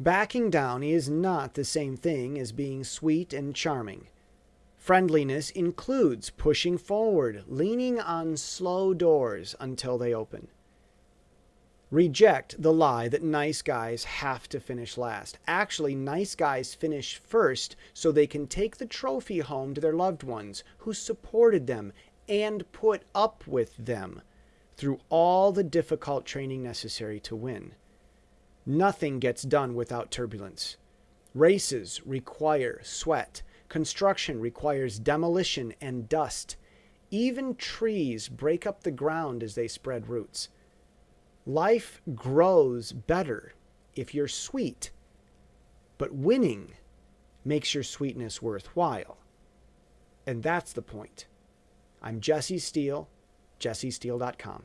Backing down is not the same thing as being sweet and charming. Friendliness includes pushing forward, leaning on slow doors until they open. Reject the lie that nice guys have to finish last. Actually, nice guys finish first so they can take the trophy home to their loved ones who supported them and put up with them through all the difficult training necessary to win. Nothing gets done without turbulence. Races require sweat. Construction requires demolition and dust. Even trees break up the ground as they spread roots. Life grows better if you're sweet, but winning makes your sweetness worthwhile. And that's the point. I'm Jesse Steele, jessesteele.com.